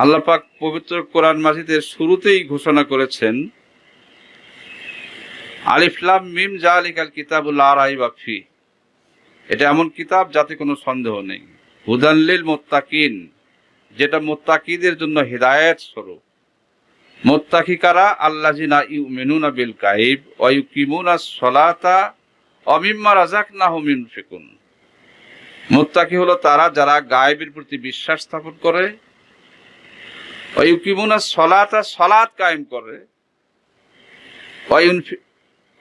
আল্লাহ পাক পবিত্র কোরআন মাজিদের শুরুতেই ঘোষণা করেছেন আলিফলাম মিম জালিকাল কিতাবুল আরাই বাফি এটা এমন কিতাব যাতে কোনো সন্দেহ নেই। হুদাল্লিল মোত্তাকিন, যেটা মোত্তাকিদের জন্য হেদায়েত স্বরূপ। মোত্তাকি কারা? আল্লাহ জিনা ইউ মেনুনা বিল গাইব অয়ুকিমুনা সলাতা অমিম্মা রাজাক না হুমিন ফেকুন মোত্তাকি হলো তারা যারা গায়েবের প্রতি বিশ্বাস স্থাপন করে অয়ুকিমুনা সলাতা সলাত কায়েম করে।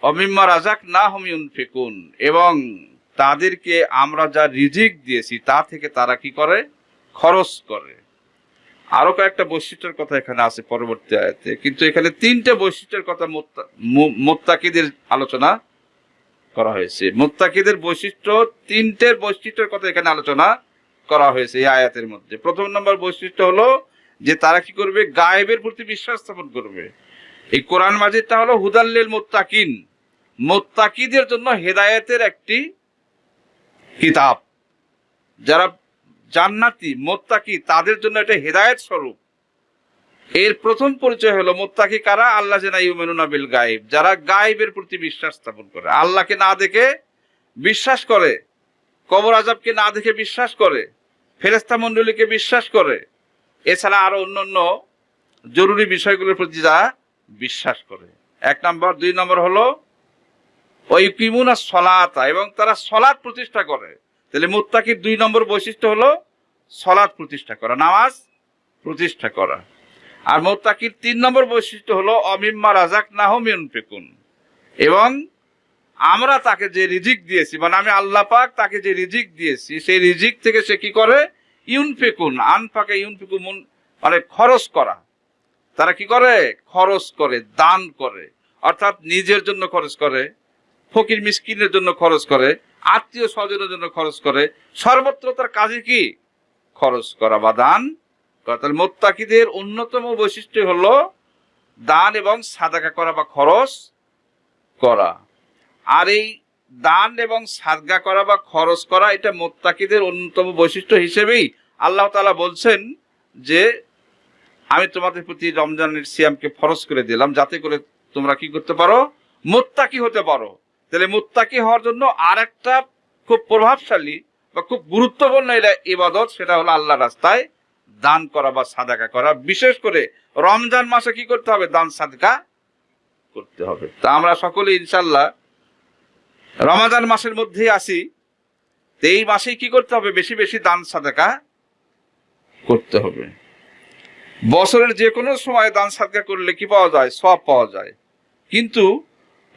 অমিম্মা রাজাক না হুমিউন ফেকুন এবং তাদেরকে আমরা যা রিজিক দিয়েছি, তা থেকে তারা কি করে? খরচ করে। আরও কয়েকটা বৈশিষ্ট্যের কথা এখানে আছে পরবর্তী আয়াতে। কিন্তু এখানে তিনটে বৈশিষ্ট্যের কথা মোত্তা- মোত্তাকিদের আলোচনা করা হয়েছে। মোত্তাকিদের বৈশিষ্ট্য, তিনটের বৈশিষ্ট্যের কথা এখানে আলোচনা করা হয়েছে এই আয়াতের মধ্যে। প্রথম নম্বর বৈশিষ্ট্য হলো যে তারা কি করবে? গায়েবের প্রতি বিশ্বাস স্থাপন করবে। এই কোরআন মাজিদটা হলো হুদাল্লিল মোত্তাকিন। মোত্তাকিদের জন্য হেদায়েতের একটি কিতাব। যারা জান্নাতি, মোত্তাকি, তাদের জন্য এটা হেদায়েত স্বরূপ। এর প্রথম পরিচয় হলো মোত্তাকি কারা? আল্লাহ জেনা বিল গায়েব। যারা গায়েবের প্রতি বিশ্বাস স্থাপন করে। আল্লাহকে না দেখে বিশ্বাস করে। কবর আজাবকে না দেখে বিশ্বাস করে। ফেরেস্তা মণ্ডলীকে বিশ্বাস করে। এছাড়া আরও অন্যান্য জরুরি বিষয়গুলোর প্রতি যারা বিশ্বাস করে। এক নম্বর, দুই নম্বর হলো ওই কিমুনা সলাতা, এবং তারা সলাৎ প্রতিষ্ঠা করে। তাহলে মুত্তাকির দুই নম্বর বৈশিষ্ট্য হলো সলাৎ প্রতিষ্ঠা করা, নামাজ প্রতিষ্ঠা করা। আর মোত্তাকির তিন নম্বর বৈশিষ্ট্য হলো, অমিম্মা রাজাক নাহমিউন ফেকুন এবং আমরা তাকে যে রিজিক দিয়েছি মানে আমি আল্লাহ পাক তাকে যে রিজিক দিয়েছি, সেই রিজিক থেকে সে কি করে? ইউন ফেকুন আনফাকে ইউন ফেকুন মানে খরচ করা। তারা কি করে? খরচ করে, দান করে। অর্থাৎ নিজের জন্য খরচ করে, ফকির মিসকিনের জন্য খরচ করে, আত্মীয় স্বজনের জন্য খরচ করে। সর্বত্র তার কাজে কি? খরচ করা বা দান তাহলে মোত্তাকিদের অন্যতম বৈশিষ্ট্য হলো দান এবং সাদাকা করা বা খরচ করা। আর এই দান এবং সাদগা করা বা খরচ করা এটা মোত্তাকিদের অন্যতম বৈশিষ্ট্য হিসেবেই আল্লাহ তালা বলছেন যে, আমি তোমাদের প্রতি রমজানের সিয়ামকে ফরজ করে দিলাম, যাতে করে তোমরা কি করতে পারো? মোত্তাকি হতে পারো। তাহলে মোত্তাকি হওয়ার জন্য আর একটা খুব প্রভাবশালী বা খুব গুরুত্বপূর্ণ এটা ইবাদত, সেটা হলো আল্লাহ রাস্তায় দান করা বা সাদাকা করা। বিশেষ করে রমজান মাসে কি করতে হবে? দান সাদকা করতে হবে। তা আমরা সকলে ইনশাল্লাহ রমাদান মাসের মধ্যেই আসি এই মাসেই কি করতে হবে? বেশি বেশি দান সাদাকা করতে হবে। বছরের যে কোনো সময় দান সাদকা করলে কি পাওয়া যায়? সব পাওয়া যায়। কিন্তু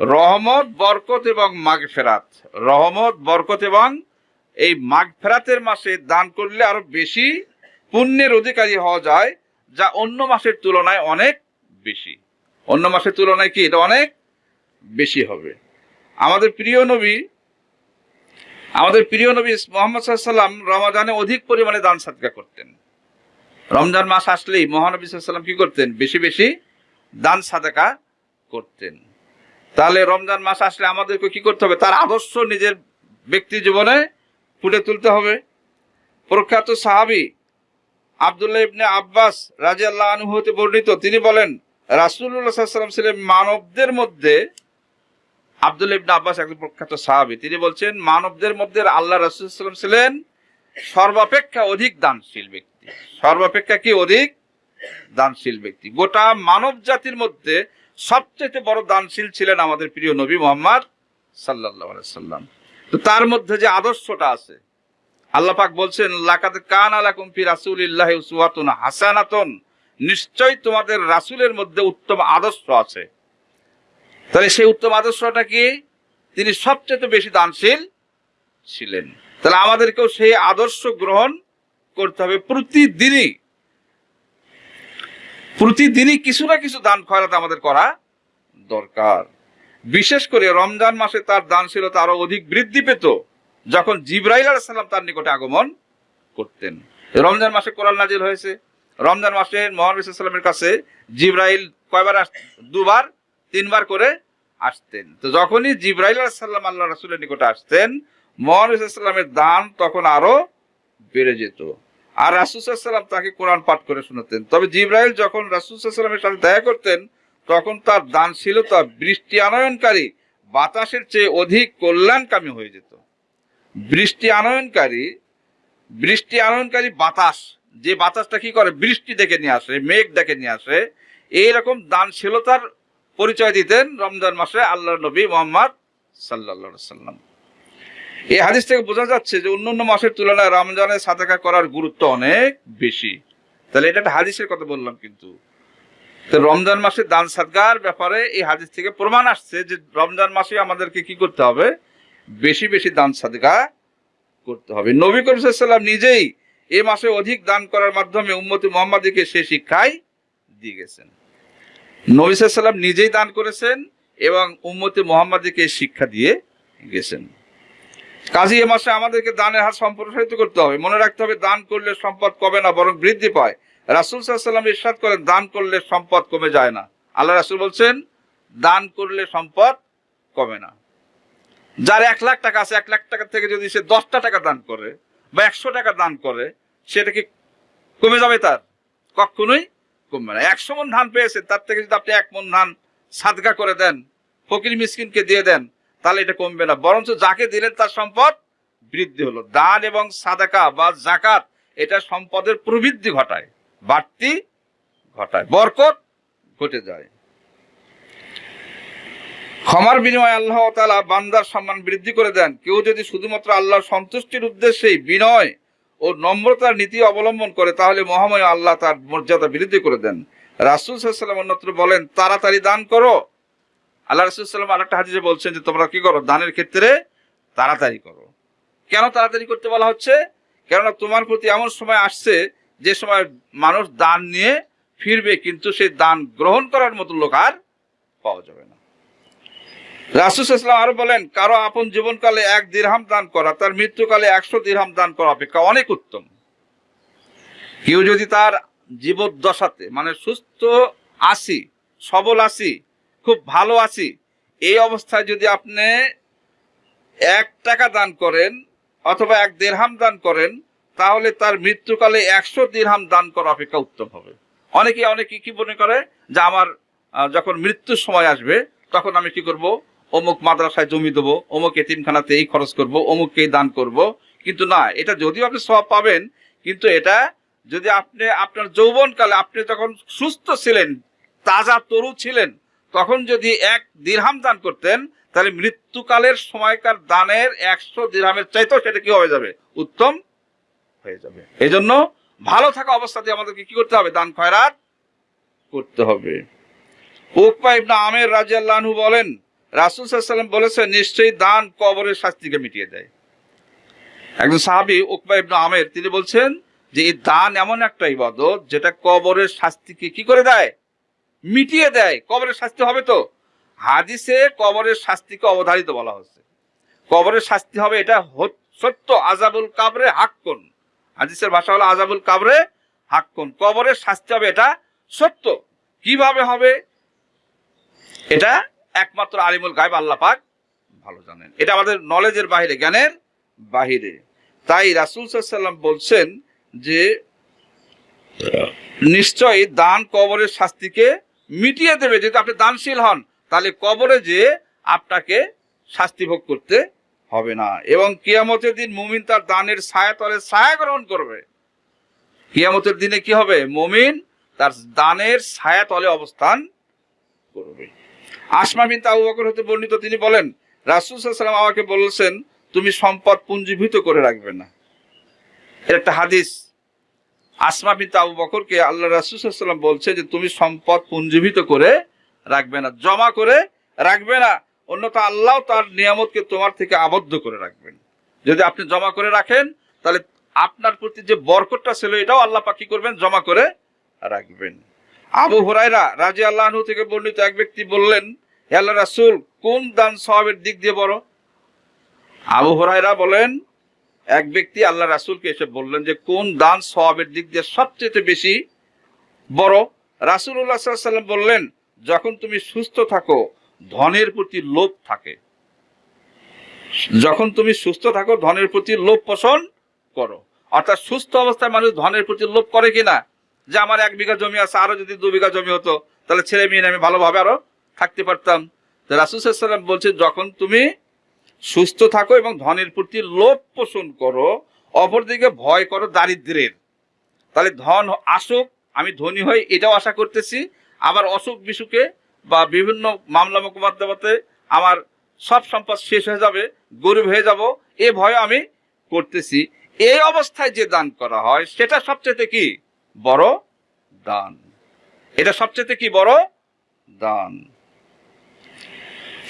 রহমত, বরকত এবং মাঘ ফেরাত রহমত, বরকত এবং এই মাঘ ফেরাতের মাসে দান করলে আরও বেশি পুণ্যের অধিকারী হওয়া যায়, যা অন্য মাসের তুলনায় অনেক বেশি। অন্য মাসের তুলনায় কি এটা অনেক বেশি হবে। আমাদের প্রিয় নবী, আমাদের প্রিয় নবী মোহাম্মদ সাল্লাম রমাদানে অধিক পরিমাণে দান সাদকা করতেন। রমজান মাস আসলেই মহানবী সাল্লাম কি করতেন? বেশি বেশি দান সাদাকা করতেন। তাহলে রমজান মাস আসলে আমাদেরকে কি করতে হবে? তার আদর্শ নিজের ব্যক্তি জীবনে ফুটে তুলতে হবে। প্রখ্যাত সাহাবি আবদুল্লাহ ইবনে আব্বাস রাজি আল্লাহ আনহু হতে বর্ণিত, তিনি বলেন রাসুল্লাহ সাল্লাম ছিলেন মানবদের মধ্যে আবদুল্লাহ ইবনে আব্বাস একজন প্রখ্যাত সাহাবি। তিনি বলছেন, মানবদের মধ্যে আল্লাহ রাসুলাম ছিলেন সর্বাপেক্ষা অধিক দানশীল ব্যক্তি। সর্বাপেক্ষা কি অধিক? দানশীল ব্যক্তি। গোটা মানব জাতির মধ্যে সবচেয়ে বড় দানশীল ছিলেন আমাদের প্রিয় নবী মোহাম্মদ সাল্লাম তো তার মধ্যে যে আদর্শটা আছে, আল্লাহ পাক বলছেন লাকাত কান আলাকুম ফি রাসূলিল্লাহ উসওয়াতুন হাসানাতুন। নিশ্চয় তোমাদের রাসূলের মধ্যে উত্তম আদর্শ আছে। তাহলে সেই উত্তম আদর্শটা কি? তিনি সবচেয়ে বেশি দানশীল ছিলেন। তাহলে আমাদেরকেও সেই আদর্শ গ্রহণ করতে হবে। প্রতিদিনই প্রতিদিনই কিছু না কিছু দান খয়রাত আমাদের করা দরকার। বিশেষ করে রমজান মাসে তার দানশীলতা আরও অধিক বৃদ্ধি পেত, যখন জিব্রাইল আলাইহিস সালাম তার নিকটে আগমন করতেন। রমজান মাসে কোরআন নাজিল হয়েছে। রমজান মাসে মোহাম্মদ সাল্লামের কাছে জিব্রাইল কয়বার দুবার তিনবার করে আসতেন। তো যখনই জিব্রাইল আলাইহিস সাল্লাম আল্লাহ রাসূলের নিকটে আসতেন সাল্লামের দান তখন আরও বেড়ে যেত। আর রাসুসাল্লাম তাকে কোরআন পাঠ করে শোনাতেন। তবে জিব্রাইল যখন রাসুসাল্লামের সাথে দেখা করতেন, তখন তার দানশীলতা, বৃষ্টি আনয়নকারী, বাতাসের চেয়ে অধিক কল্যাণকামী হয়ে যেত। বৃষ্টি আনয়নকারী বৃষ্টি আনয়নকারী বাতাস, যে বাতাসটা কি করে? বৃষ্টি দেখে নিয়ে আসে, মেঘ দেখে নিয়ে আসে। এইরকম দানশীলতার পরিচয় দিতেন রমজান মাসে আল্লাহ নবী মোহাম্মদ সাল্লা সাল্লাম। এই হাদিস থেকে বোঝা যাচ্ছে যে অন্যান্য মাসের তুলনায় রমজানে সাদাকা করার গুরুত্ব অনেক বেশি। তাহলে এটা একটা হাদিসের কথা বললাম কিন্তু। রমজান মাসে দান সাদগার ব্যাপারে এই হাদিস থেকে প্রমাণ আসছে যে রমজান মাসে আমাদেরকে কি করতে হবে? বেশি বেশি দান সাদগা করতে হবে। নবী করিম নিজেই এ মাসে অধিক দান করার মাধ্যমে উম্মতি মোহাম্মদীকে সে শিক্ষাই দিয়ে গেছেন। নবী সাল্লাম নিজেই দান করেছেন এবং উম্মতি মোহাম্মদীকে শিক্ষা দিয়ে গেছেন। কাজী এ মাসে আমাদেরকে দানের হাত সম্প্রসারিত করতে হবে। মনে রাখতে হবে দান করলে সম্পদ কমে না, বরং বৃদ্ধি পায়। রাসুল সাল্লাম ইরশাদ করেন, দান করলে সম্পদ কমে যায় না। আল্লাহ রাসুল বলছেন, দান করলে সম্পদ কমে না। যার এক লাখ টাকা আছে, এক লাখ টাকা থেকে যদি সে দশটা টাকা দান করে বা একশো টাকা দান করে, সেটা কি কমে যাবে তার? কখনোই কমবে না। একশো মন ধান পেয়েছে তার থেকে যদি আপনি এক মন ধান সাদগা করে দেন, ফকির মিসকিনকে দিয়ে দেন, তাহলে এটা কমবে না। বরঞ্চ যাকে দিলেন তার সম্পদ বৃদ্ধি হলো। দান এবং সাদাকা বা জাকাত এটা সম্পদের প্রবৃদ্ধি ঘটায়, বাড়তি ঘটায়, বরকত ঘটে যায়। ক্ষমার বিনিময়ে আল্লাহ তালা বান্দার সম্মান বৃদ্ধি করে দেন। কেউ যদি শুধুমাত্র আল্লাহর সন্তুষ্টির উদ্দেশ্যেই বিনয় ও নম্রতার নীতি অবলম্বন করে, তাহলে মহাময় আল্লাহ তার মর্যাদা বৃদ্ধি করে দেন। রাসুল সাল্লাম অন্যত্র বলেন, তাড়াতাড়ি দান করো। আল্লাহ রাসুল সাল্লাম আরেকটা হাদিসে বলছেন যে, তোমরা কি করো? দানের ক্ষেত্রে তাড়াতাড়ি করো। কেন তাড়াতাড়ি করতে বলা হচ্ছে? কেননা তোমার প্রতি এমন সময় আসছে, যে সময় মানুষ দান নিয়ে ফিরবে, কিন্তু সেই দান গ্রহণ করার মতো লোক আর পাওয়া যাবে না। রাসুল ইসলাম আরও বলেন, কারও আপন জীবনকালে এক দিরহাম দান করা, তার মৃত্যুকালে একশো দিরহাম দান করা অপেক্ষা অনেক উত্তম। কেউ যদি তার জীবদ্দশাতে মানে সুস্থ আসি সবল আসি খুব ভালো আছি, এই অবস্থায় যদি আপনি এক টাকা দান করেন অথবা এক দেড়হাম দান করেন, তাহলে তার মৃত্যুকালে একশো দিরহাম দান করা অপেক্ষা উত্তম হবে। অনেকে অনেকে কি মনে করে? যে আমার যখন মৃত্যুর সময় আসবে, তখন আমি কি করব? অমুক মাদ্রাসায় জমি দেবো, অমুক এতিমখানাতে এই খরচ করব অমুককে এই দান করব। কিন্তু না, এটা যদিও আপনি সব পাবেন, কিন্তু এটা যদি আপনি, আপনার যৌবনকালে আপনি যখন সুস্থ ছিলেন, তাজা তরু ছিলেন, তখন যদি এক দিরহাম দান করতেন, তাহলে মৃত্যুকালের সময়কার দানের একশো দিরহামের চাইতেও সেটা কি হয়ে যাবে? উত্তম হয়ে যাবে। এই জন্য ভালো থাকা অবস্থাতে আমাদেরকে কি করতে হবে? দান খয়রাত করতে হবে। উকপা ইবনা আমের রাজিয়াল্লাহু বলেন রাসুল সাল্লাম বলেছেন, নিশ্চয়ই দান কবরের শাস্তিকে মিটিয়ে দেয়। একজন সাহাবি উকবা ইবনা আমের, তিনি বলছেন যে, এই দান এমন একটা ইবাদত যেটা কবরের শাস্তিকে কি করে দেয়? মিটিয়ে দেয়। কবরের শাস্তি হবে তো? হাদিসে কবরের শাস্তিকে অবধারিত বলা হচ্ছে। কবরের শাস্তি হবে এটা সত্য। আজাবুল কাবরে হাক্কুন। হাদিসের ভাষা হলো আজাবুল কাবরে হাক্কুন। কবরের শাস্তি হবে এটা সত্য। কীভাবে হবে? এটা একমাত্র আলিমুল গায়ব আল্লাহ পাক ভালো জানেন। এটা আমাদের নলেজের বাহিরে, জ্ঞানের বাহিরে। তাই রাসুল সাল্লাম বলছেন যে নিশ্চয়ই দান কবরের শাস্তিকে মিটিয়ে দেবে। যদি আপনি দানশীল হন, তাহলে কবরে যে আপনাকে শাস্তি ভোগ করতে হবে না। এবং কিয়ামতের দিন মুমিন তার দানের ছায়া তলে ছায়া গ্রহণ করবে। কিয়ামতের দিনে কি হবে? মুমিন তার দানের ছায়া তলে অবস্থান করবে। আসমা আবু বকর হতে বর্ণিত তিনি বলেন, রাসুল সাল্লাম আমাকে বলেছেন, তুমি সম্পদ পুঞ্জীভূত করে রাখবে না। একটা হাদিস, আসমা আবু বকরকে আল্লাহ রাসুল সাল্লাম বলছে যে, তুমি সম্পদ পুঞ্জীভূত করে রাখবে না, জমা করে রাখবে না, অন্যথা আল্লাহ তার নিয়ামতকে তোমার থেকে আবদ্ধ করে রাখবেন। যদি আপনি জমা করে রাখেন, তাহলে আপনার প্রতি যে বরকতটা ছিল এটাও আল্লাহ পাক করবেন? জমা করে রাখবেন। আবু হুরাইরা রাজি আল্লাহ থেকে বর্ণিত এক ব্যক্তি বললেন, "হে আল্লাহ রাসূল, কোন দান সওয়াবের দিক দিয়ে বড়? আবু হুরাইরা বলেন, এক ব্যক্তি আল্লাহ রাসূলকে এসে বললেন যে, কোন দান সওয়াবের দিক দিয়ে সবচেয়ে বেশি বড়? আলাইহি সাল্লাম বললেন, যখন তুমি সুস্থ থাকো, ধনের প্রতি লোভ থাকে। যখন তুমি সুস্থ থাকো, ধনের প্রতি লোভ পোষণ করো। অর্থাৎ সুস্থ অবস্থায় মানুষ ধনের প্রতি লোভ করে কিনা? যে আমার এক বিঘা জমি আছে, আরও যদি দু বিঘা জমি হতো, তাহলে ছেলে মেয়ে আমি ভালোভাবে আরও থাকতে পারতাম। রাসুসাল্লাম বলছে, যখন তুমি সুস্থ থাকো এবং ধনের প্রতি লোভ পোষণ করো, অপরদিকে ভয় করো দারিদ্রের। তাহলে ধন আসুক, আমি ধনী হই, এটাও আশা করতেছি। আবার অসুখ বিসুখে বা বিভিন্ন মামলা মোকদ্দমাতে আমার সব সম্পদ শেষ হয়ে যাবে, গরিব হয়ে যাব, এ ভয় আমি করতেছি। এই অবস্থায় যে দান করা হয়, সেটা সবচেয়ে কি? বড় দান। এটা সবচেয়ে কি বড়? দান।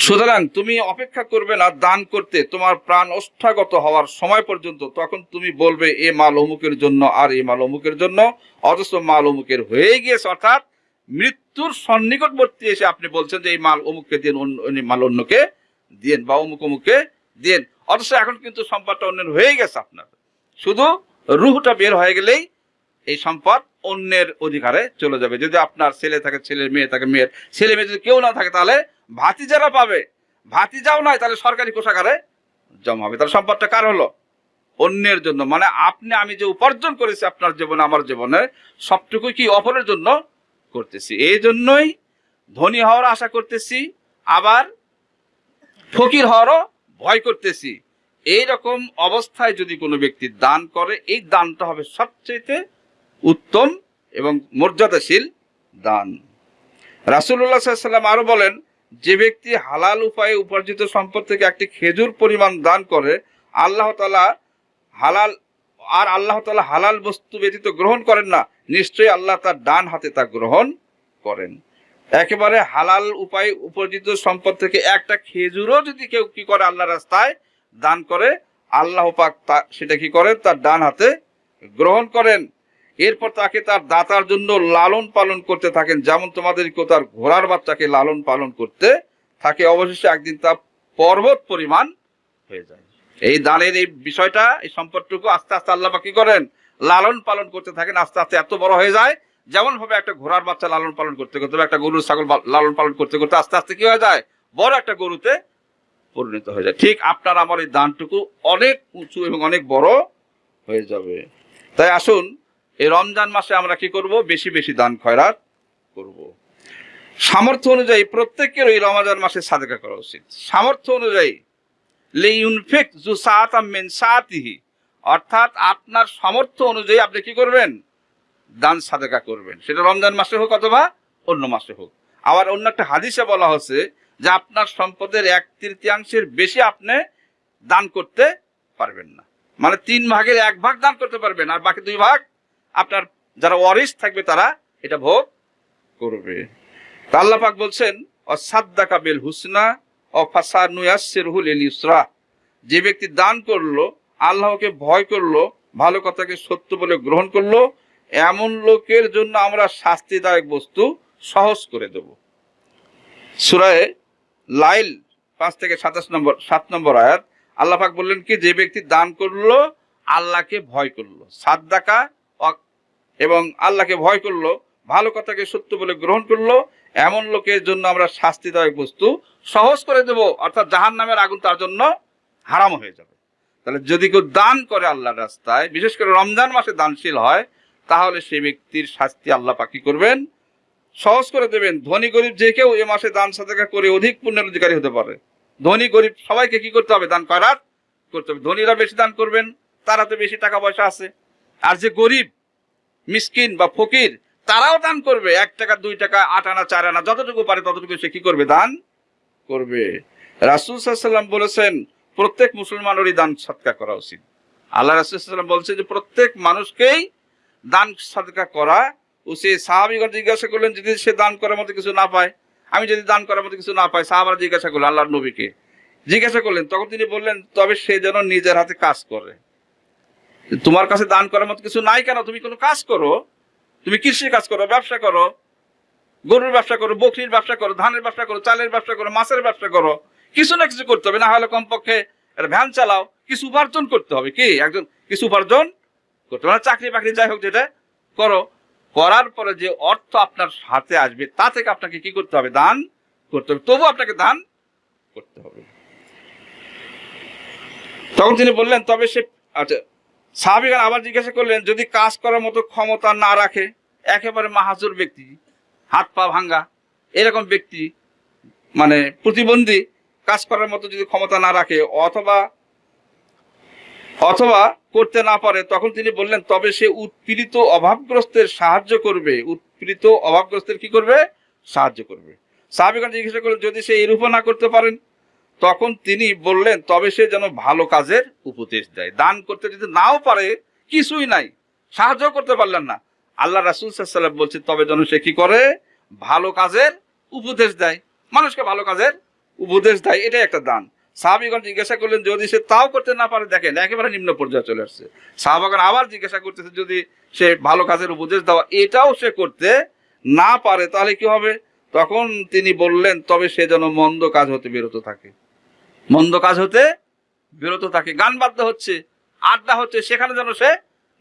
সুতরাং তুমি অপেক্ষা করবে না দান করতে। তোমার প্রাণ অষ্টাগত হওয়ার সময় পর্যন্ত তখন তুমি বলবে, এ মাল অমুকের জন্য আর এ মাল অমুকের জন্য। অথচ মাল অমুকের হয়ে গিয়েছে, অর্থাৎ মৃত্যুর সন্নিকটবর্তী এসে আপনি বলছেন যে, এই মাল অমুককে দিন মাল অন্যকে দিন বা অমুক অমুককে দিন অথচ এখন কিন্তু সম্পদটা অন্যের হয়ে গেছে আপনার। শুধু রুহটা বের হয়ে গেলেই এই সম্পদ অন্যের অধিকারে চলে যাবে। যদি আপনার ছেলে থাকে, ছেলের মেয়ে থাকে, মেয়ের ছেলে মেয়ে যদি কেউ না থাকে, তাহলে ভাতিজারা পাবে। ভাতিজাও নয় তাহলে সরকারি কোষাগারে জমা হবে। তাহলে সম্পদটা কার হলো? অন্যের জন্য। মানে আপনি, আমি যে উপার্জন করেছি আপনার জীবনে, আমার জীবনে সবটুকু কি অপরের জন্য করতেছি। এই জন্যই ধনী হওয়ার আশা করতেছি, আবার ফকির হওয়ারও ভয় করতেছি। এই রকম অবস্থায় যদি কোনো ব্যক্তি দান করে, এই দানটা হবে সবচেয়ে উত্তম এবং মর্যাদাশীল দান। রাসুল্লাহ সাল্লাম আরও বলেন, যে ব্যক্তি হালাল উপায়ে উপার্জিত সম্পদ থেকে একটি খেজুর পরিমাণ দান করে, আল্লাহ তালা হালাল আর আল্লাহ তালা হালাল বস্তু ব্যতীত গ্রহণ করেন না, নিশ্চয়ই আল্লাহ তার ডান হাতে তা গ্রহণ করেন। একেবারে হালাল উপায়ে উপার্জিত সম্পদ থেকে একটা খেজুরও যদি কেউ কি করে আল্লাহ রাস্তায় দান করে, আল্লাহ পাক তা, সেটা কি করেন তার ডান হাতে গ্রহণ করেন। এরপর তাকে তার দাতার জন্য লালন পালন করতে থাকেন, যেমন তোমাদেরকেও তার ঘোড়ার বাচ্চাকে লালন পালন করতে থাকে, অবশেষে একদিন তা পর্বত পরিমাণ হয়ে যায়। এই দানের এই বিষয়টা, এই সম্পদটুকু আস্তে আস্তে আল্লাহ কি করেন? লালন পালন করতে থাকেন, আস্তে আস্তে এত বড় হয়ে যায় যেমন ভাবে একটা ঘোড়ার বাচ্চা লালন পালন করতে করতে একটা গরুর ছাগল লালন পালন করতে করতে আস্তে আস্তে কি হয়ে যায়? বড় একটা গরুতে পরিণত হয়ে যায়। ঠিক আপনার আমার এই দানটুকু অনেক উঁচু এবং অনেক বড় হয়ে যাবে। তাই আসুন এই রমজান মাসে আমরা কি করব? বেশি বেশি দান খয়রাত করব। সামর্থ্য অনুযায়ী প্রত্যেকের এই রমজান মাসে সাদেকা করা উচিত। সামর্থ্য অনুযায়ী লেইউনফিক জু সাআতাম মিন অর্থাৎ আপনার সামর্থ্য অনুযায়ী আপনি কি করবেন? দান সাদেকা করবেন। সেটা রমজান মাসে হোক অথবা অন্য মাসে হোক। আবার অন্য একটা হাদিসে বলা হচ্ছে যে আপনার সম্পদের এক তৃতীয়াংশের বেশি আপনি দান করতে পারবেন না। মানে তিন ভাগের এক ভাগ দান করতে পারবেন আর বাকি দুই ভাগ আপনার যারা ওয়ারিস থাকবে তারা এটা ভোগ করবে। তা বলছেন, অসাদ্দাকা বেল হুসনা যে ব্যক্তি দান করল, আল্লাহকে ভয় করল, ভালো কথাকে সত্য বলে গ্রহণ করল, এমন লোকের জন্য আমরা শাস্তিদায়ক বস্তু সহজ করে দেব। সুরায় লাইল পাঁচ থেকে সাতাশ নম্বর, সাত নম্বর আয়াত, আল্লাহ পাক বললেন কি, যে ব্যক্তি দান করল, আল্লাহকে ভয় করল। সাদ্দাকা এবং আল্লাহকে ভয় করল, ভালো কথাকে সত্য বলে গ্রহণ করল, এমন লোকের জন্য আমরা শাস্তিদায়ক বস্তু সহজ করে দেব, অর্থাৎ জাহান নামের আগুন তার জন্য হারাম হয়ে যাবে। তাহলে যদি কেউ দান করে আল্লাহর রাস্তায়, বিশেষ করে রমজান মাসে দানশীল হয়, তাহলে সেই ব্যক্তির শাস্তি আল্লাহ পাকি করবেন? সহজ করে দেবেন। ধনী গরিব যে কেউ এ মাসে দান সাদাকা করে অধিক পুণ্যের অধিকারী হতে পারে। ধনী গরিব সবাইকে কি করতে হবে? দান করার করতে হবে। ধনীরা বেশি দান করবেন, তারা তো বেশি টাকা পয়সা আছে। আর যে গরিব মিসকিন বা ফকির, তারাও দান করবে। এক টাকা, দুই টাকা, আট আনা, চার আনা, যতটুকু পারে ততটুকু সে কি করবে? দান করবে। রাসুল সাল্লাম বলেছেন, প্রত্যেক মুসলমানেরই দান সৎকা করা উচিত। আল্লাহ রাসুলাম বলছে যে, প্রত্যেক মানুষকেই দান সৎকা করা উচিত। সাহাবিগণ জিজ্ঞাসা করলেন, যদি সে দান করার মতো কিছু না পায়, আমি যদি দান করার মতো কিছু না পাই, সাহাবারা জিজ্ঞাসা করলেন, আল্লাহর নবীকে। জিজ্ঞাসা করলেন, তখন তিনি বললেন, তবে সে যেন নিজের হাতে কাজ করে। তোমার কাছে দান করার মতো কিছু নাই কেন? তুমি কোনো কাজ করো। তুমি কৃষি কাজ করো, ব্যবসা করো। গরুর ব্যবসা করো, বকরির ব্যবসা করো, ধানের ব্যবসা করো, চালের ব্যবসা করো, মাছের ব্যবসা করো। কিছু না কিছু করতে হবে, না হলে কমপক্ষে ভ্যান চালাও। কিছু উপার্জন করতে হবে কি? একজন কিছু উপার্জন করতে হবে। না চাকরি বাকরি যাই হোক যেটা করো। করার পরে যে অর্থ আপনার হাতে আসবে, তা থেকে আপনাকে কি করতে হবে? দান করতে হবে। তবু আপনাকে দান করতে হবে। তখন তিনি বললেন, তবে সে আচ্ছা সাহাবিগান আবার জিজ্ঞাসা করলেন, যদি কাজ করার মতো ক্ষমতা না রাখে, একেবারে মাহাজুর ব্যক্তি, হাত পা ভাঙ্গা, এরকম ব্যক্তি মানে প্রতিবন্ধী কাজ করার মতো যদি ক্ষমতা না রাখে, অথবা অথবা করতে না পারে, তখন তিনি বললেন, তবে সে উৎপীড়িত অভাবগ্রস্তের সাহায্য করবে। উৎপীড়িত অভাবগ্রস্তের কি করবে? সাহায্য করবে। সাহাবিগান জিজ্ঞাসা করলেন, যদি সে এরূপও না করতে পারেন তখন তিনি বললেন, তবে সে যেন ভালো কাজের উপদেশ দেয়। দান করতে যদি নাও পারে, কিছুই নাই। সাহায্য করতে পারলেন না। আল্লাহ রাসুল সাল্লাম বলছে, তবে যেন সে কি করে? ভালো কাজের উপদেশ দেয়। মানুষকে ভালো কাজের উপদেশ দেয়। এটাই একটা দান। সাহাবিগণ জিজ্ঞাসা করলেন, যদি সে তাও করতে না পারে, দেখেন, একেবারে নিম্ন পর্যায়ে চলে আসছে। সাহাবাগণ আবার জিজ্ঞাসা করতেছে, যদি সে ভালো কাজের উপদেশ দেওয়া, এটাও সে করতে না পারে, তাহলে কি হবে? তখন তিনি বললেন, তবে সে যেন মন্দ কাজ হতে বিরত থাকে। মন্দ কাজ হতে বিরত থাকে, গান বাদ্য হচ্ছে, আড্ডা হচ্ছে, সেখানে যেন সে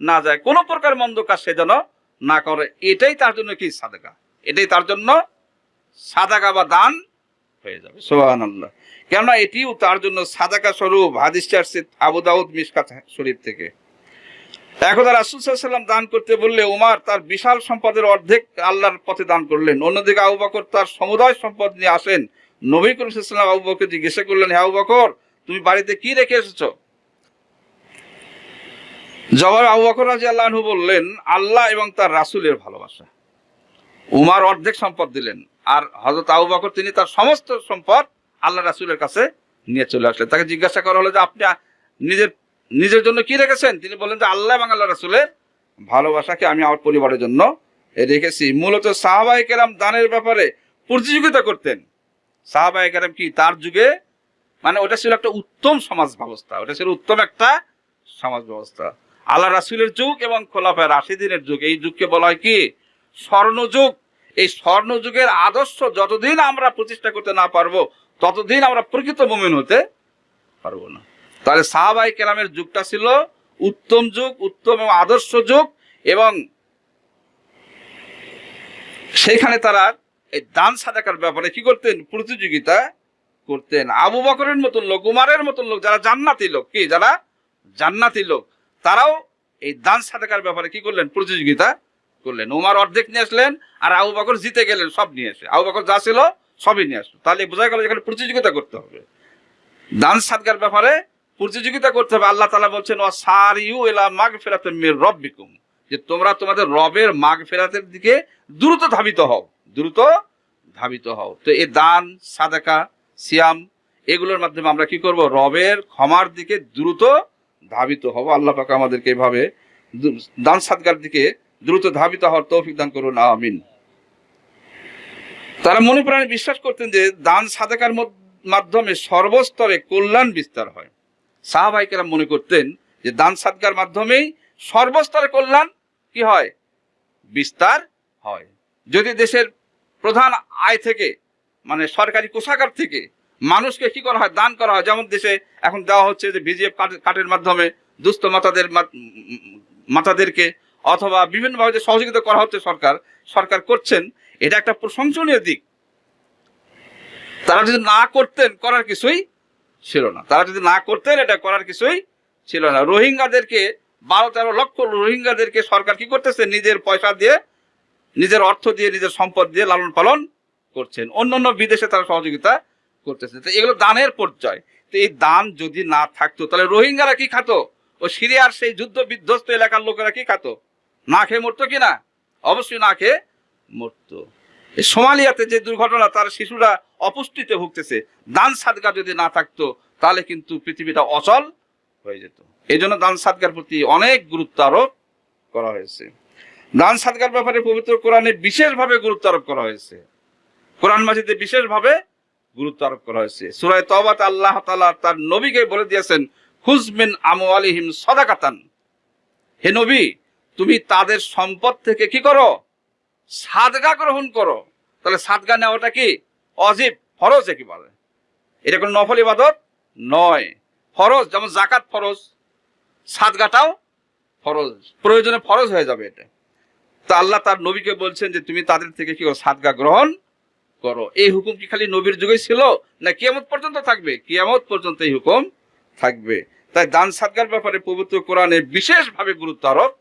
না যায়। কোনো প্রকার মন্দ কাজ সে যেন না করে। এটাই তার জন্য কি সাদাকা? এটাই তার জন্য সাদাকা বা দান হয়ে যাবে। সোহান কেননা এটিও তার জন্য সাদাকা স্বরূপ। হাদিসটা আসছে আবু দাউদ মিসকাত শরীফ থেকে। একদা রাসুল সাল্লাম দান করতে বললে উমার তার বিশাল সম্পদের অর্ধেক আল্লাহর পথে দান করলেন। অন্যদিকে আবু তার সমুদায় সম্পদ নিয়ে আসেন। নবী করিম সাল্লাম আবু বকর জিজ্ঞাসা করলেন হ্যাঁ আবু বকর, তুমি বাড়িতে কি রেখে এসেছ? জবাব আবু বকর রাজি আল্লাহনু বললেন, আল্লাহ এবং তার রাসূলের ভালোবাসা। উমার অর্ধেক সম্পদ দিলেন, আর হজরত আবু বকর তিনি তার সমস্ত সম্পদ আল্লাহ রাসূলের কাছে নিয়ে চলে আসলেন। তাকে জিজ্ঞাসা করা হলো যে, আপনি নিজের নিজের জন্য কি রেখেছেন? তিনি বললেন যে, আল্লাহ এবং আল্লাহ রাসূলের ভালোবাসাকে আমি আমার পরিবারের জন্য রেখেছি। মূলত সাহাবাই কেরাম দানের ব্যাপারে প্রতিযোগিতা করতেন। সাহাবাই কেরাম কি? তার যুগে মানে ওটা ছিল একটা উত্তম সমাজ ব্যবস্থা। ওটা ছিল উত্তম একটা সমাজ ব্যবস্থা। আল্লাহ রাসুলের যুগ এবং খোলাফায় রাশিদিনের যুগ। এই যুগকে বলা হয় কি? স্বর্ণযুগ। এই স্বর্ণযুগের আদর্শ যতদিন আমরা প্রতিষ্ঠা করতে না পারব, ততদিন আমরা প্রকৃত মুমিন হতে পারব না। তাহলে সাহাবাই কেরামের যুগটা ছিল উত্তম যুগ, উত্তম এবং আদর্শ যুগ এবং সেইখানে তারা এই দান সাদাকার ব্যাপারে কি করতেন? প্রতিযোগিতা করতেন। আবু বকরের মতন লোক, উমারের মতন লোক, যারা জান্নাতি লোক, কি যারা? জান্নাতি লোক। তারাও এই দান সাদাকার ব্যাপারে কি করলেন? প্রতিযোগিতা করলেন। উমার অর্ধেক নিয়ে আসলেন আর আবু বকর জিতে গেলেন, সব নিয়ে এসে। আবু বকর যা ছিল সবই নিয়ে আসলো। তাহলে বোঝা গেল এখানে প্রতিযোগিতা করতে হবে। দান সাদকার ব্যাপারে প্রতিযোগিতা করতে হবে। আল্লাহ তালা বলছেন ও সার ইউ এলা মাগ ফেরাতে মেয়ের রব বিকুম যে তোমরা তোমাদের রবের মাগ ফেরাতের দিকে দ্রুত ধাবিত হও। দ্রুত ধাবিত হও। তো এই দান, সাদাকা, সিয়াম, এগুলোর মাধ্যমে আমরা কি করব? রবের ক্ষমার দিকে দ্রুত ধাবিত হব। আল্লাহ পাক আমাদেরকে এভাবে দান সাদকার দিকে দ্রুত ধাবিত হওয়ার তৌফিক দান করুন। আমিন। তারা মনে প্রাণে বিশ্বাস করতেন যে দান সাদাকার মাধ্যমে সর্বস্তরে কল্যাণ বিস্তার হয়। সাহাবাহিকেরা মনে করতেন যে দান সাদকার মাধ্যমেই সর্বস্তরে কল্যাণ কি হয়? বিস্তার হয়। যদি দেশের প্রধান আয় থেকে মানে সরকারি কোষাগার থেকে মানুষকে কি করা হয়? দান করা হয়। যেমন দেশে এখন দেওয়া হচ্ছে যে বিজিএফ কার্ডের মাধ্যমে দুস্থ মাতাদের মাতাদেরকে অথবা বিভিন্নভাবে যে সহযোগিতা করা হচ্ছে সরকার সরকার করছেন, এটা একটা প্রশংসনীয় দিক। তারা যদি না করতেন, করার কিছুই ছিল না। তারা যদি না করতেন, এটা করার কিছুই ছিল না। রোহিঙ্গাদেরকে, বারো তেরো লক্ষ রোহিঙ্গাদেরকে সরকার কি করতেছে? নিজের পয়সা দিয়ে নিজের অর্থ দিয়ে, নিজের সম্পদ দিয়ে লালন পালন করছেন। অন্য অন্য বিদেশে তারা সহযোগিতা করতেছে। তো এগুলো দানের পর্যায় তো এই দান যদি না থাকতো, তাহলে রোহিঙ্গারা কি খাতো? ও সিরিয়ার সেই যুদ্ধ বিধ্বস্ত এলাকার লোকেরা কি খাতো? না খেয়ে মরতো কি না? অবশ্যই না খেয়ে মরতো। সোমালিয়াতে যে দুর্ঘটনা, তার শিশুরা অপুষ্টিতে ভুগতেছে। দান সাদকা যদি না থাকতো, তাহলে কিন্তু পৃথিবীটা অচল হয়ে যেত। এই জন্য দান সাদকার প্রতি অনেক গুরুত্ব আরোপ করা হয়েছে। দান সাদগার ব্যাপারে পবিত্র কোরআনে বিশেষভাবে গুরুত্ব আরোপ করা হয়েছে। কোরআন মাজিদে বিশেষভাবে গুরুত্ব আরোপ করা হয়েছে। সুরায় তবাত আল্লাহ তালা তার নবীকে বলে দিয়েছেন হুজমিন আমওয়ালিহিম সদাকাতান। হে নবী, তুমি তাদের সম্পদ থেকে কি করো? সাদগা গ্রহণ করো। তাহলে সাদগা নেওয়াটা কি? অজীব, ফরজ একেবারে এটা কোনো নফল ইবাদত নয়। ফরজ, যেমন জাকাত ফরজ, সাদগাটাও ফরজ। প্রয়োজনে ফরজ হয়ে যাবে এটা। তা আল্লাহ তার নবীকে বলছেন যে তুমি তাদের থেকে কি সাদগা গ্রহণ করো। এই হুকুম কি খালি নবীর যুগে ছিল? না কিয়ামত পর্যন্ত থাকবে? কিয়ামত পর্যন্ত এই হুকুম থাকবে। তাই দান সাদগার ব্যাপারে পবিত্র কোরআনে বিশেষভাবে গুরুত্ব আরোপ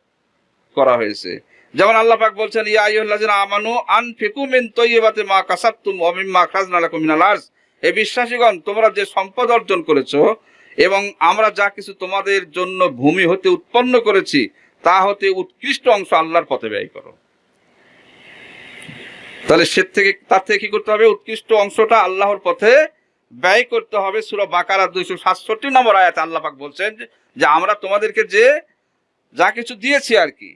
করা হয়েছে। যেমন আল্লাহ পাক বলছেন, ইয়া আইয়ুহাল্লাযিনা আমানু আনফিকু মিন তাইয়্যিবাতি মা কাসাবতুম ওয়া মিম্মা আখরাজনা লাকুম মিনাল আরজ। এই বিশ্বাসীগণ, তোমরা যে সম্পদ অর্জন করেছ এবং আমরা যা কিছু তোমাদের জন্য ভূমি হতে উৎপন্ন করেছি তা হতে উৎকৃষ্ট অংশ আল্লাহর পথে ব্যয় করো। তাহলে সে থেকে, তার থেকে কি করতে হবে? উৎকৃষ্ট অংশটা আল্লাহর পথে ব্যয় করতে হবে। সুরা বাকারা দুইশো সাতষট্টি নম্বর আয়াত আল্লাহ পাক বলছেন যে আমরা তোমাদেরকে যে, যা কিছু দিয়েছি আর কি,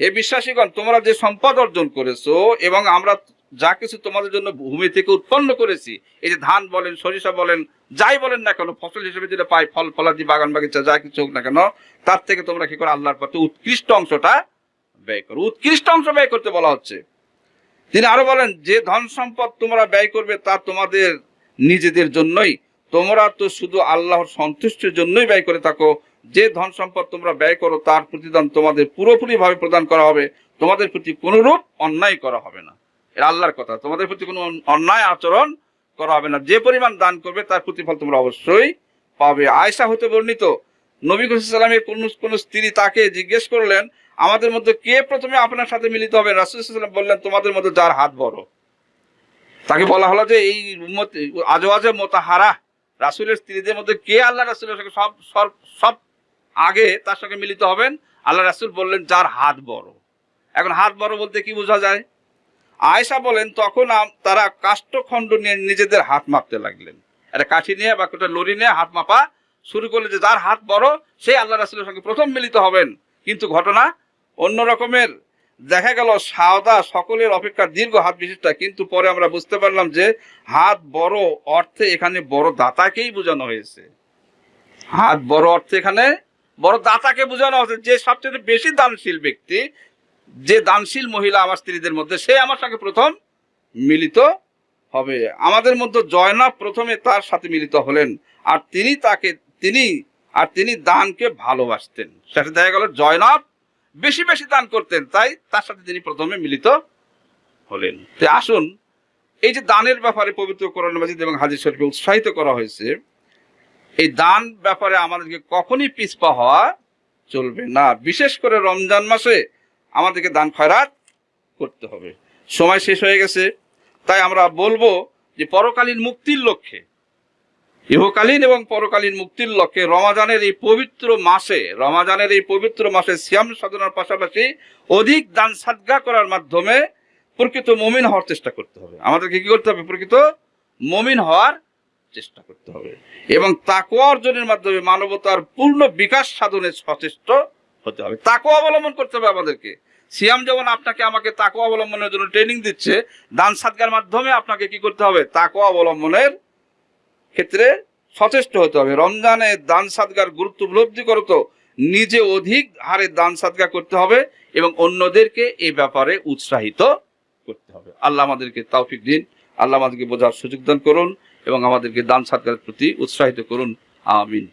হে বিশ্বাসীগণ, তোমরা যে সম্পদ অর্জন করেছ এবং আমরা যা কিছু তোমাদের জন্য ভূমি থেকে উৎপন্ন করেছি, এই যে ধান বলেন, সরিষা বলেন, যাই বলেন না কেন, ফসল হিসেবে যেটা পাই, ফল, ফলাদি, বাগান, বাগিচা, যা কিছু হোক না কেন, তার থেকে তোমরা কি করো, আল্লাহর পথে উৎকৃষ্ট অংশটা ব্যয় করো। উৎকৃষ্ট অংশ ব্যয় করতে বলা হচ্ছে। তিনি আরও বলেন, যে ধন সম্পদ তোমরা ব্যয় করবে, তা তোমাদের নিজেদের জন্যই। তোমরা তো শুধু আল্লাহর সন্তুষ্টির জন্যই ব্যয় করে থাকো। যে ধন সম্পদ তোমরা ব্যয় করো, তার প্রতিদান তোমাদের পুরোপুরি ভাবে প্রদান করা হবে। তোমাদের প্রতি কোনরূপ অন্যায় করা হবে না। এটা আল্লাহর কথা। তোমাদের প্রতি কোনো অন্যায় আচরণ করা হবে না। যে পরিমাণ দান করবে, তার প্রতিফল তোমরা অবশ্যই পাবে। আয়সা হতে বর্ণিত, নবী সাল্লামের কোন কোন স্ত্রী তাকে জিজ্ঞেস করলেন, আমাদের মধ্যে কে প্রথমে আপনার সাথে মিলিত হবে? রাসুল সাল্লাম বললেন, তোমাদের মধ্যে যার হাত বড়। তাকে বলা হলো যে, এই আজো আজে মোতাহারা। রাসুলের স্ত্রীদের মধ্যে কে আল্লাহ রাসুলের সঙ্গে সব সব সব আগে তার সঙ্গে মিলিত হবেন? আল্লাহ রাসুল বললেন, যার হাত বড়। এখন হাত বড় বলতে কি বোঝা যায়? আয়েশা বলেন, তখন তারা কাষ্ঠখণ্ড নিয়ে নিজেদের হাত মাপতে লাগলেন। একটা কাঠি নিয়ে বা একটা লড়ি নিয়ে হাত মাপা শুরু করলে যে যার হাত বড়, সেই আল্লাহ রাসুলের সঙ্গে প্রথম মিলিত হবেন। কিন্তু ঘটনা অন্য রকমের। দেখা গেল সাদা সকলের অপেক্ষা দীর্ঘ হাত বিশিষ্টা, কিন্তু পরে আমরা বুঝতে পারলাম যে হাত বড় অর্থে এখানে বড় দাতাকেই বোঝানো হয়েছে। হাত বড় অর্থে এখানে বড় দাতাকে বোঝানো হয়েছে। যে সবচেয়ে বেশি দানশীল ব্যক্তি যে দানশীল মহিলা আমার স্ত্রীদের মধ্যে, সে আমার সঙ্গে প্রথম মিলিত হবে। আমাদের মধ্যে জয়নাব প্রথমে তার সাথে মিলিত হলেন আর তিনি তাকে, তিনি আর তিনি দানকে ভালোবাসতেন। সেটা দেখা গেল জয়নাব বেশি বেশি দান করতেন, তাই তার সাথে তিনি প্রথমে মিলিত হলেন। তো আসুন, এই যে দানের ব্যাপারে পবিত্র কোরআন মাজিদ এবং হাজির শরীফে উৎসাহিত করা হয়েছে, এই দান ব্যাপারে আমাদেরকে কখনই পিছপা হওয়া চলবে না। বিশেষ করে রমজান মাসে আমাদেরকে দান খয়রাত করতে হবে। সময় শেষ হয়ে গেছে, তাই আমরা বলব যে পরকালীন মুক্তির লক্ষ্যে, ইহকালীন এবং পরকালীন মুক্তির লক্ষ্যে রমাজানের এই পবিত্র মাসে, রমাজানের এই পবিত্র মাসে সিয়াম সাধনার পাশাপাশি অধিক দান সাদগা করার মাধ্যমে প্রকৃত মমিন হওয়ার চেষ্টা করতে হবে। আমাদেরকে কি করতে হবে? প্রকৃত মমিন হওয়ার চেষ্টা করতে হবে। এবং তাকওয়া অর্জনের মাধ্যমে মানবতার পূর্ণ বিকাশ সাধনে সচেষ্ট হতে হবে। তাকওয়া অবলম্বন করতে হবে আমাদেরকে। সিয়াম যেমন আপনাকে আমাকে তাকওয়া অবলম্বনের জন্য ট্রেনিং দিচ্ছে, দান সাদগার মাধ্যমে আপনাকে কি করতে হবে? তাকওয়া অবলম্বনের ক্ষেত্রে সচেষ্ট হতে হবে। রমজানে দান সাদগার গুরুত্ব উপলব্ধি করতো নিজে অধিক হারে দান সাদগা করতে হবে এবং অন্যদেরকে এই ব্যাপারে উৎসাহিত করতে হবে। আল্লাহ আমাদেরকে তৌফিক দিন। আল্লাহ আমাদেরকে বোঝার সুযোগ দান করুন এবং আমাদেরকে দান সাদগার প্রতি উৎসাহিত করুন। আমিন।